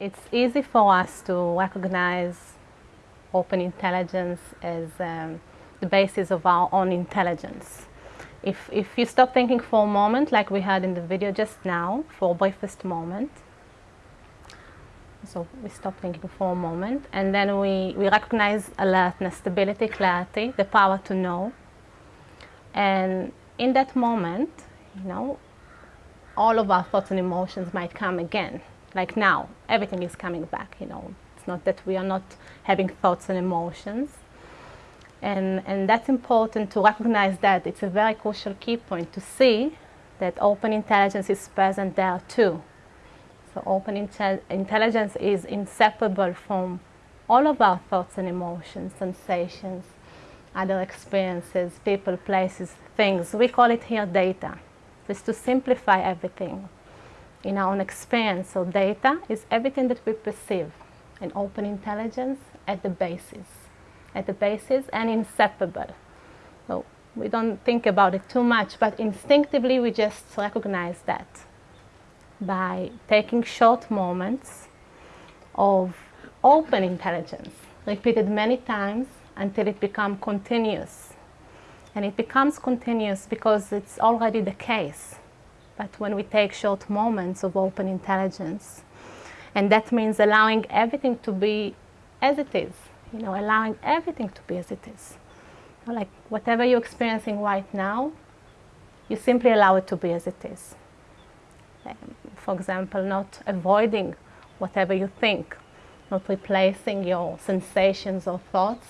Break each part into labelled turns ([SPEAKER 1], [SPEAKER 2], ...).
[SPEAKER 1] It's easy for us to recognize open intelligence as um, the basis of our own intelligence. If, if you stop thinking for a moment, like we had in the video just now, for a briefest moment, so we stop thinking for a moment, and then we, we recognize alertness, stability, clarity, the power to know. And in that moment, you know, all of our thoughts and emotions might come again. Like now, everything is coming back, you know. It's not that we are not having thoughts and emotions. And, and that's important to recognize that. It's a very crucial key point to see that open intelligence is present there too. So open inte intelligence is inseparable from all of our thoughts and emotions, sensations, other experiences, people, places, things. We call it here data. Just to simplify everything in our own experience. So data is everything that we perceive and open intelligence at the basis, at the basis and inseparable. So we don't think about it too much, but instinctively we just recognize that by taking short moments of open intelligence, repeated many times until it becomes continuous. And it becomes continuous because it's already the case. But when we take short moments of open intelligence, and that means allowing everything to be as it is, you know, allowing everything to be as it is. Like whatever you're experiencing right now, you simply allow it to be as it is. Um, for example, not avoiding whatever you think, not replacing your sensations or thoughts,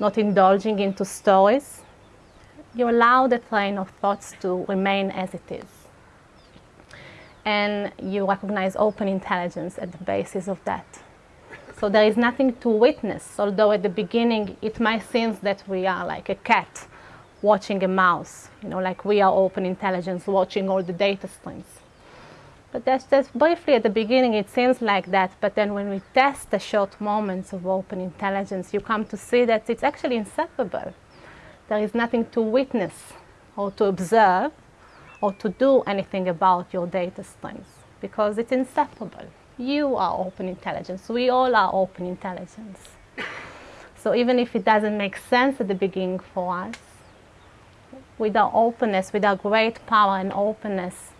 [SPEAKER 1] not indulging into stories. You allow the train of thoughts to remain as it is. And you recognize open intelligence at the basis of that. So there is nothing to witness, although at the beginning it might seem that we are like a cat watching a mouse, you know, like we are open intelligence watching all the data streams. But that's just briefly at the beginning it seems like that, but then when we test the short moments of open intelligence, you come to see that it's actually inseparable. There is nothing to witness or to observe or to do anything about your data streams because it's inseparable. You are open intelligence. We all are open intelligence. So even if it doesn't make sense at the beginning for us, with our openness, with our great power and openness,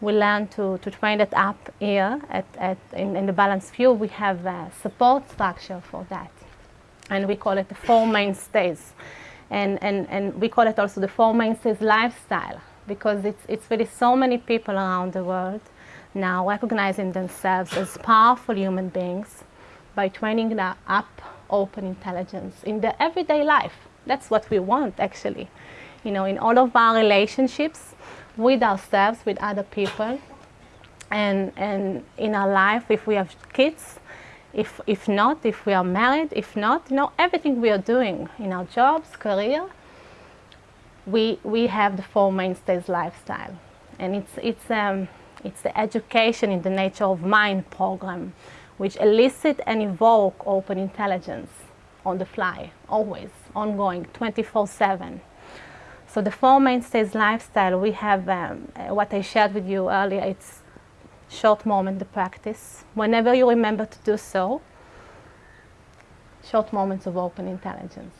[SPEAKER 1] we learn to, to train it up here at, at, in, in the balanced view. We have a support structure for that. And we call it the four mainstays. And, and, and we call it also the four mainstays lifestyle because it's, it's really so many people around the world now recognizing themselves as powerful human beings by training up open intelligence in their everyday life. That's what we want actually. You know, in all of our relationships, with ourselves, with other people, and, and in our life, if we have kids, if, if not, if we are married, if not, you know, everything we are doing in our jobs, career, we, we have the four mainstays lifestyle. And it's, it's, um, it's the education in the nature of mind program, which elicit and evoke open intelligence on the fly, always, ongoing, 24-7. So the four mainstays lifestyle, we have um, what I shared with you earlier. It's short moment, the practice. Whenever you remember to do so, short moments of open intelligence.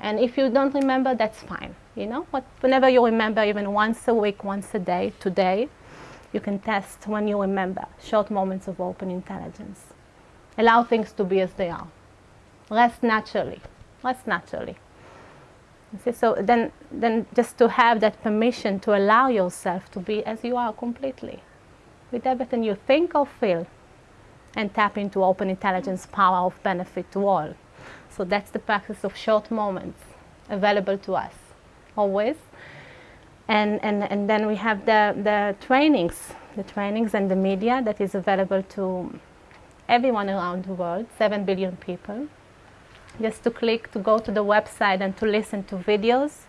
[SPEAKER 1] And if you don't remember, that's fine. You know, but whenever you remember, even once a week, once a day, today, you can test when you remember short moments of open intelligence. Allow things to be as they are. Rest naturally. Rest naturally. See, so then, then just to have that permission to allow yourself to be as you are completely, with everything you think or feel, and tap into open intelligence power of benefit to all. So that's the practice of short moments available to us, always. And, and, and then we have the, the trainings, the trainings and the media that is available to everyone around the world, 7 billion people just to click to go to the website and to listen to videos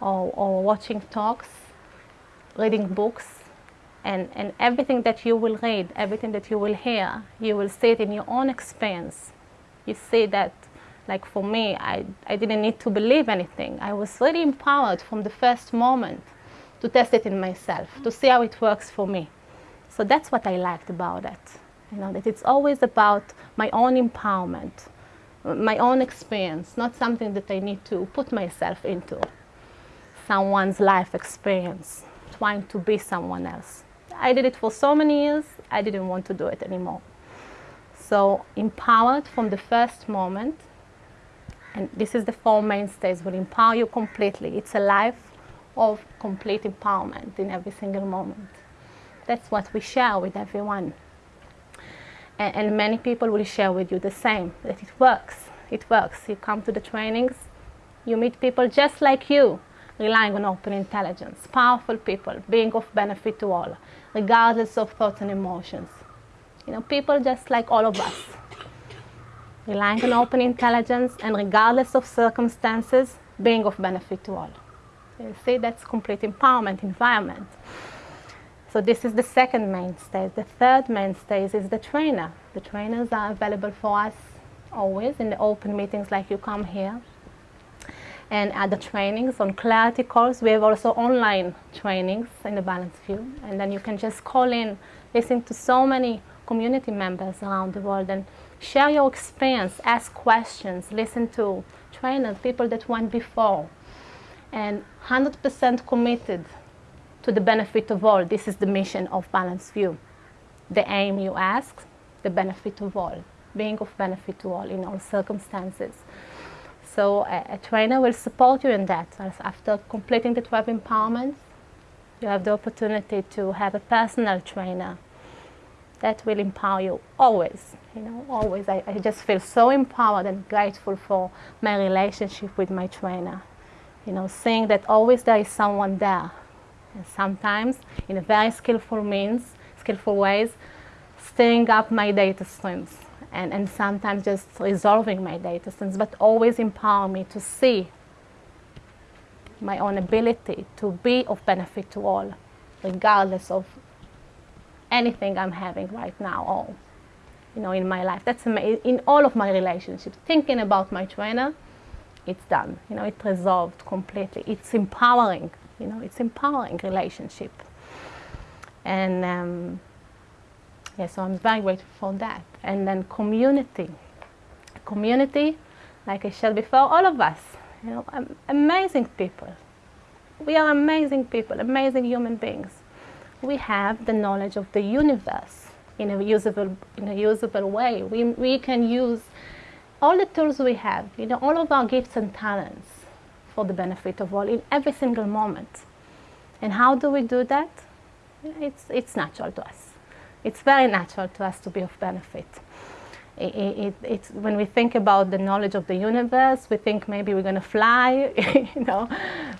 [SPEAKER 1] or, or watching talks, reading books, and, and everything that you will read, everything that you will hear, you will see it in your own experience. You see that, like for me, I, I didn't need to believe anything. I was really empowered from the first moment to test it in myself, to see how it works for me. So that's what I liked about it. You know, that it's always about my own empowerment, my own experience, not something that I need to put myself into. Someone's life experience, trying to be someone else. I did it for so many years, I didn't want to do it anymore. So empowered from the first moment, and this is the four mainstays, will empower you completely. It's a life of complete empowerment in every single moment. That's what we share with everyone. And, and many people will share with you the same, that it works. It works. You come to the trainings, you meet people just like you, relying on open intelligence, powerful people, being of benefit to all, regardless of thoughts and emotions. You know, people just like all of us, relying on open intelligence and regardless of circumstances, being of benefit to all. You see, that's complete empowerment environment. So this is the second mainstay. The third mainstay is the trainer. The trainers are available for us always in the open meetings like you come here. And at the trainings on clarity calls, we have also online trainings in the Balanced View. And then you can just call in, listen to so many community members around the world and share your experience, ask questions, listen to trainers, people that went before. And 100% committed to the benefit of all. This is the mission of Balanced View. The aim you ask, the benefit of all, being of benefit to all in all circumstances. So a, a trainer will support you in that. After completing the 12 empowerments, you have the opportunity to have a personal trainer that will empower you always, you know, always. I, I just feel so empowered and grateful for my relationship with my trainer. You know, seeing that always there is someone there and sometimes in a very skillful means, skillful ways, stirring up my data streams and, and sometimes just resolving my data streams, but always empower me to see my own ability to be of benefit to all, regardless of anything I'm having right now or you know in my life. That's in all of my relationships. Thinking about my trainer, it's done. You know, it resolved completely. It's empowering you know, it's empowering relationship. And um, yeah, so I'm very grateful for that. And then community. Community, like I said before, all of us, you know, amazing people. We are amazing people, amazing human beings. We have the knowledge of the universe in a usable, in a usable way. We, we can use all the tools we have, you know, all of our gifts and talents for the benefit of all in every single moment. And how do we do that? It's, it's natural to us. It's very natural to us to be of benefit. It, it, it's, when we think about the knowledge of the universe, we think maybe we're going to fly, you know,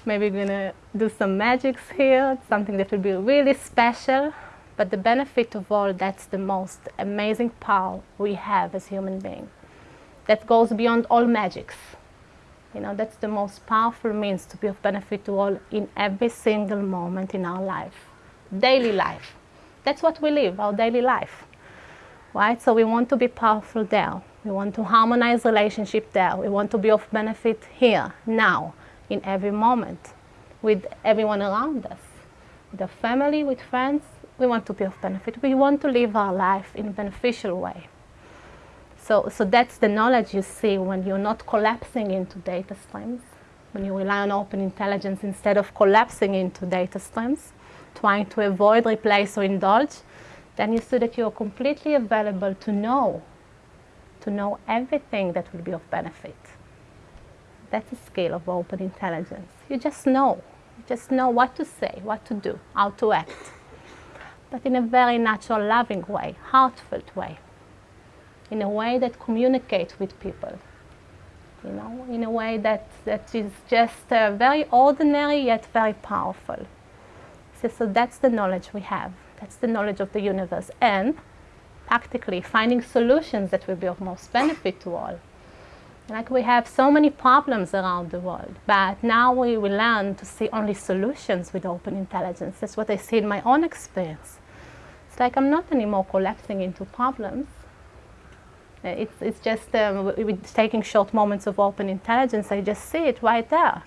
[SPEAKER 1] maybe we're going to do some magics here, something that will be really special. But the benefit of all, that's the most amazing power we have as human beings. That goes beyond all magics. You know, that's the most powerful means to be of benefit to all in every single moment in our life. Daily life. That's what we live, our daily life. Right? So we want to be powerful there. We want to harmonize relationship there. We want to be of benefit here, now, in every moment, with everyone around us. With our family, with friends, we want to be of benefit. We want to live our life in a beneficial way. So, so that's the knowledge you see when you're not collapsing into data streams, when you rely on open intelligence instead of collapsing into data streams, trying to avoid, replace, or indulge, then you see that you're completely available to know, to know everything that will be of benefit. That's a skill of open intelligence. You just know. You just know what to say, what to do, how to act. But in a very natural, loving way, heartfelt way in a way that communicates with people. You know, in a way that, that is just uh, very ordinary yet very powerful. So, so that's the knowledge we have. That's the knowledge of the universe. And practically finding solutions that will be of most benefit to all. Like we have so many problems around the world, but now we will learn to see only solutions with open intelligence. That's what I see in my own experience. It's like I'm not anymore collapsing into problems. Uh, it's, it's just um, with taking short moments of open intelligence, I just see it right there.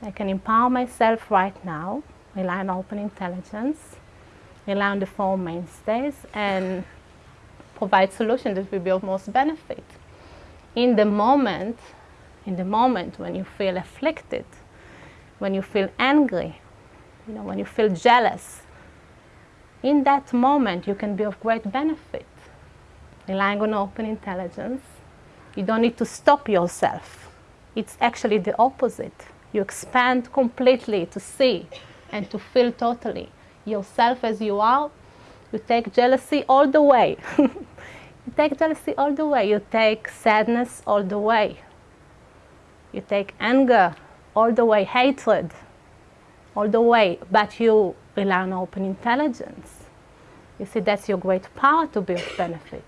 [SPEAKER 1] I can empower myself right now, rely on open intelligence, rely on the four mainstays, and provide solutions that will be of most benefit. In the moment, in the moment when you feel afflicted, when you feel angry, you know, when you feel jealous, in that moment you can be of great benefit. Relying on open intelligence, you don't need to stop yourself. It's actually the opposite. You expand completely to see and to feel totally yourself as you are. You take jealousy all the way. you take jealousy all the way. You take sadness all the way. You take anger all the way, hatred all the way, but you rely on open intelligence. You see, that's your great power to be of benefit.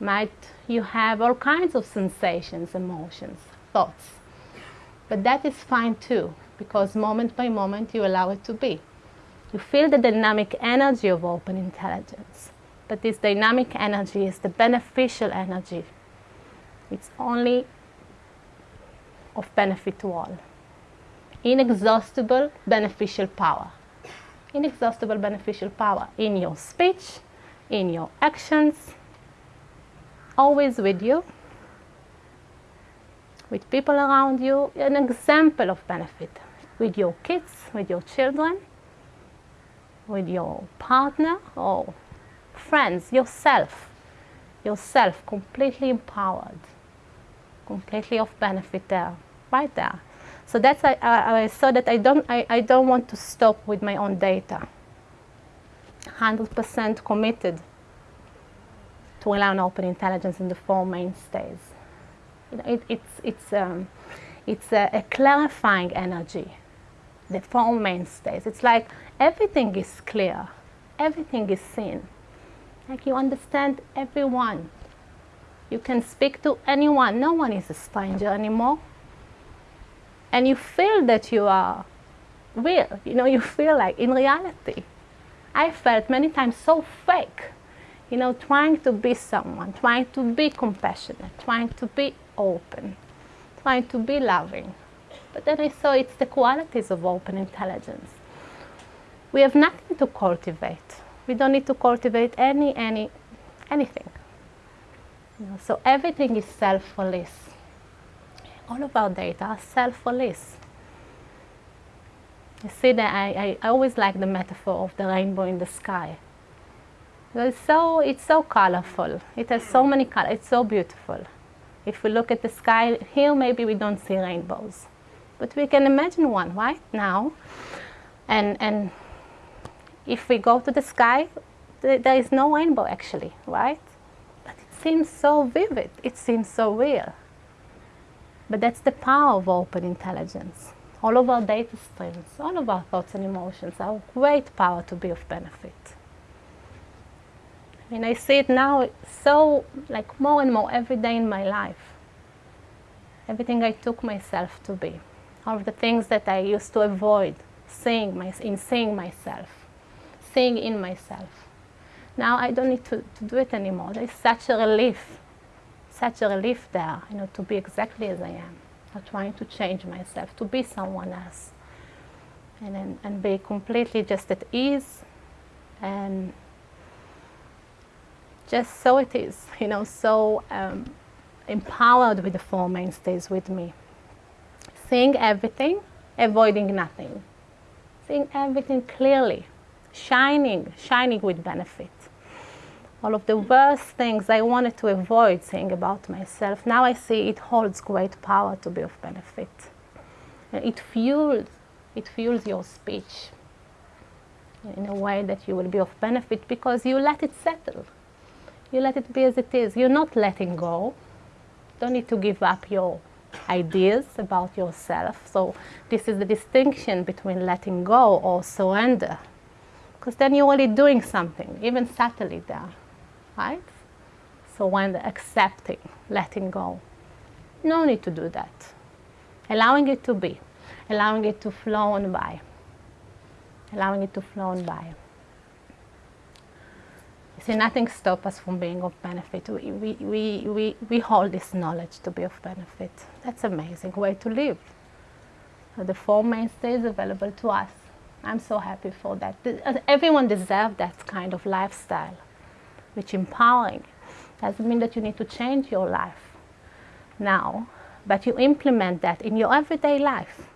[SPEAKER 1] Might you have all kinds of sensations, emotions, thoughts. But that is fine too, because moment by moment you allow it to be. You feel the dynamic energy of open intelligence. But this dynamic energy is the beneficial energy. It's only of benefit to all. Inexhaustible beneficial power. Inexhaustible beneficial power in your speech, in your actions, always with you, with people around you, an example of benefit with your kids, with your children, with your partner or friends, yourself, yourself completely empowered, completely of benefit there, right there. So that's I, I, I saw that I don't I, I don't want to stop with my own data. 100% committed to allow open intelligence in the four mainstays. You it, it's it's um, it's a, a clarifying energy. The four mainstays. It's like everything is clear, everything is seen. Like you understand everyone. You can speak to anyone. No one is a stranger anymore. And you feel that you are real. You know, you feel like in reality. I felt many times so fake you know, trying to be someone, trying to be compassionate, trying to be open, trying to be loving. But then I saw it's the qualities of open intelligence. We have nothing to cultivate. We don't need to cultivate any, any, anything. You know, so everything is self-release. All of our data are self-release. You see that I, I, I always like the metaphor of the rainbow in the sky. It's so, it's so colorful. It has so many colors. It's so beautiful. If we look at the sky, here maybe we don't see rainbows. But we can imagine one right now. And, and if we go to the sky, th there is no rainbow actually, right? But it seems so vivid. It seems so real. But that's the power of open intelligence. All of our data streams, all of our thoughts and emotions are great power to be of benefit. I mean, I see it now so, like, more and more every day in my life. Everything I took myself to be. Of the things that I used to avoid seeing my, in seeing myself, seeing in myself. Now I don't need to, to do it anymore. There's such a relief, such a relief there, you know, to be exactly as I am. Not trying to change myself, to be someone else. And, and, and be completely just at ease and just so it is, you know, so um, empowered with the four mainstays with me. Seeing everything, avoiding nothing. Seeing everything clearly, shining, shining with benefit. All of the worst things I wanted to avoid saying about myself, now I see it holds great power to be of benefit. It fuels, it fuels your speech in a way that you will be of benefit because you let it settle you let it be as it is. You're not letting go. Don't need to give up your ideas about yourself. So this is the distinction between letting go or surrender. Because then you're already doing something, even subtly there, right? So when accepting, letting go, no need to do that. Allowing it to be, allowing it to flow on by, allowing it to flow on by. See, nothing stops us from being of benefit. We, we, we, we, we hold this knowledge to be of benefit. That's an amazing way to live. So the four mainstays available to us. I'm so happy for that. Uh, everyone deserves that kind of lifestyle, which empowering. doesn't mean that you need to change your life now, but you implement that in your everyday life.